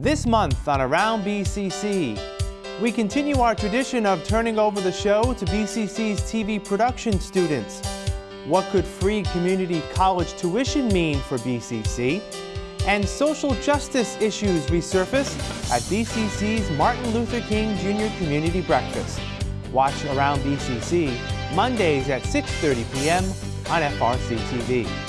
This month on Around BCC, we continue our tradition of turning over the show to BCC's TV production students. What could free community college tuition mean for BCC? And social justice issues resurface at BCC's Martin Luther King Jr. Community Breakfast. Watch Around BCC Mondays at 6.30 p.m. on FRC TV.